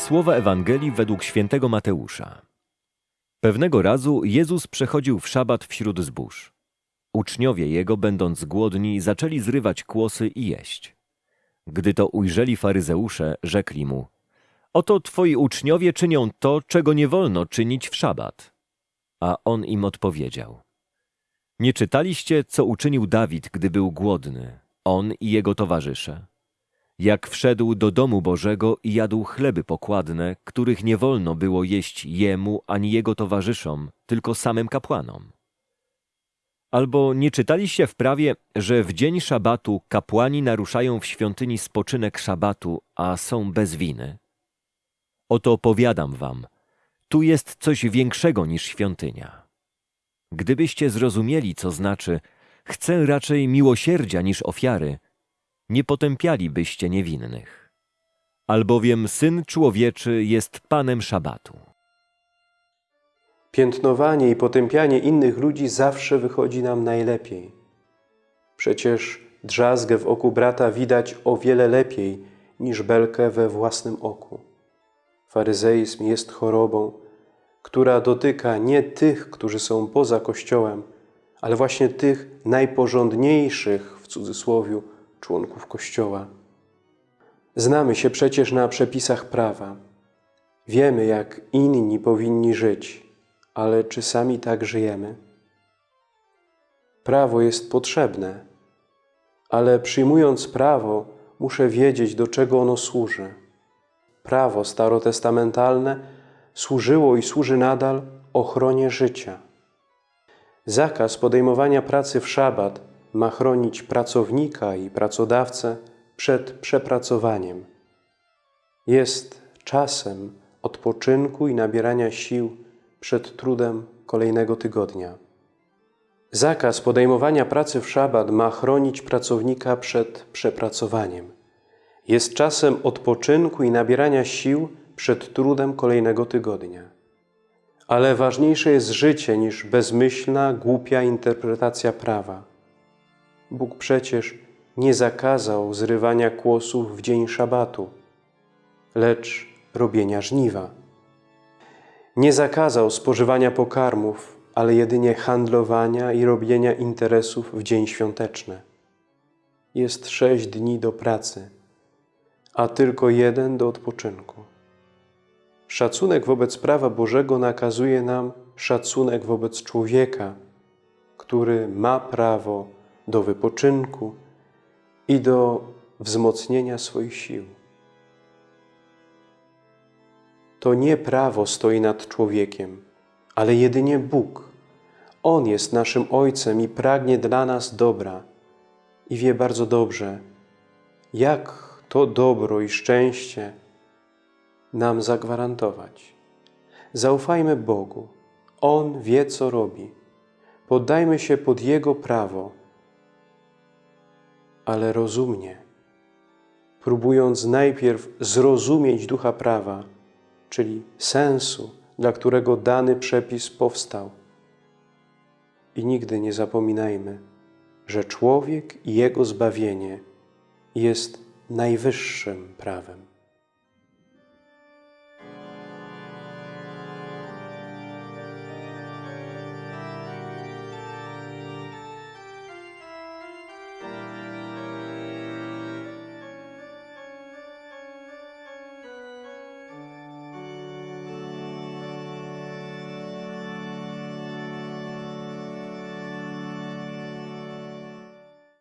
Słowa Ewangelii według świętego Mateusza. Pewnego razu Jezus przechodził w szabat wśród zbóż. Uczniowie Jego, będąc głodni, zaczęli zrywać kłosy i jeść. Gdy to ujrzeli faryzeusze, rzekli Mu Oto Twoi uczniowie czynią to, czego nie wolno czynić w szabat. A On im odpowiedział Nie czytaliście, co uczynił Dawid, gdy był głodny, on i jego towarzysze? Jak wszedł do domu Bożego i jadł chleby pokładne, których nie wolno było jeść jemu ani jego towarzyszom, tylko samym kapłanom. Albo nie czytaliście w prawie, że w dzień szabatu kapłani naruszają w świątyni spoczynek szabatu, a są bez winy? Oto powiadam wam, tu jest coś większego niż świątynia. Gdybyście zrozumieli, co znaczy, chcę raczej miłosierdzia niż ofiary, nie potępialibyście niewinnych. Albowiem Syn Człowieczy jest Panem Szabatu. Piętnowanie i potępianie innych ludzi zawsze wychodzi nam najlepiej. Przecież drzazgę w oku brata widać o wiele lepiej niż belkę we własnym oku. Faryzeizm jest chorobą, która dotyka nie tych, którzy są poza Kościołem, ale właśnie tych najporządniejszych, w cudzysłowie, członków Kościoła. Znamy się przecież na przepisach prawa. Wiemy, jak inni powinni żyć, ale czy sami tak żyjemy? Prawo jest potrzebne, ale przyjmując prawo, muszę wiedzieć, do czego ono służy. Prawo starotestamentalne służyło i służy nadal ochronie życia. Zakaz podejmowania pracy w szabat ma chronić pracownika i pracodawcę przed przepracowaniem. Jest czasem odpoczynku i nabierania sił przed trudem kolejnego tygodnia. Zakaz podejmowania pracy w szabat ma chronić pracownika przed przepracowaniem. Jest czasem odpoczynku i nabierania sił przed trudem kolejnego tygodnia. Ale ważniejsze jest życie niż bezmyślna, głupia interpretacja prawa. Bóg przecież nie zakazał zrywania kłosów w dzień szabatu, lecz robienia żniwa. Nie zakazał spożywania pokarmów, ale jedynie handlowania i robienia interesów w dzień świąteczny. Jest sześć dni do pracy, a tylko jeden do odpoczynku. Szacunek wobec prawa Bożego nakazuje nam szacunek wobec człowieka, który ma prawo do wypoczynku i do wzmocnienia swoich sił. To nie prawo stoi nad człowiekiem, ale jedynie Bóg. On jest naszym Ojcem i pragnie dla nas dobra i wie bardzo dobrze, jak to dobro i szczęście nam zagwarantować. Zaufajmy Bogu. On wie, co robi. Poddajmy się pod Jego prawo ale rozumnie, próbując najpierw zrozumieć ducha prawa, czyli sensu, dla którego dany przepis powstał. I nigdy nie zapominajmy, że człowiek i jego zbawienie jest najwyższym prawem.